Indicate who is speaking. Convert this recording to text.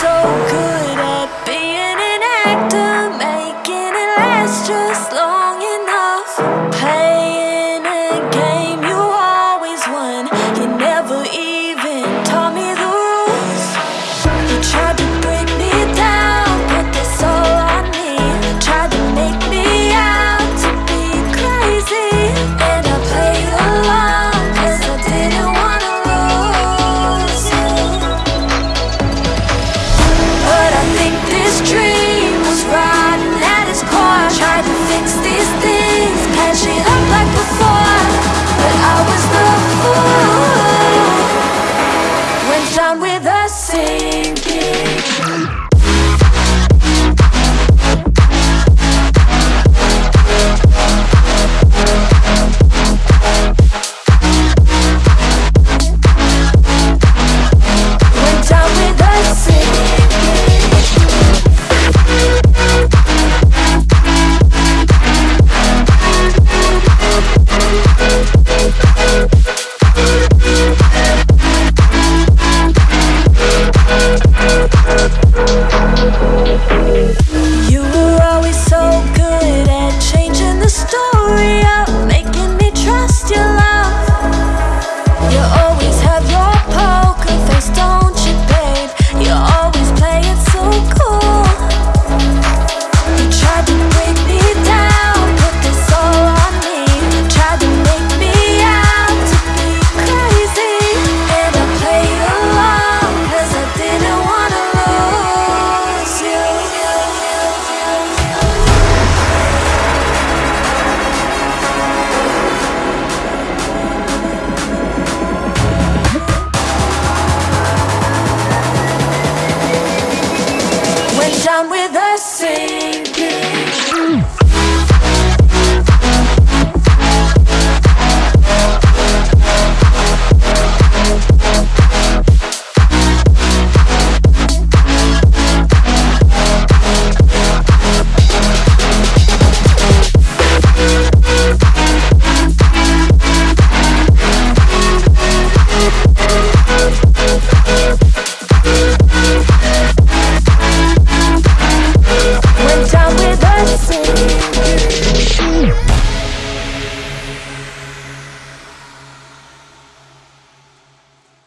Speaker 1: so a down with a sinking.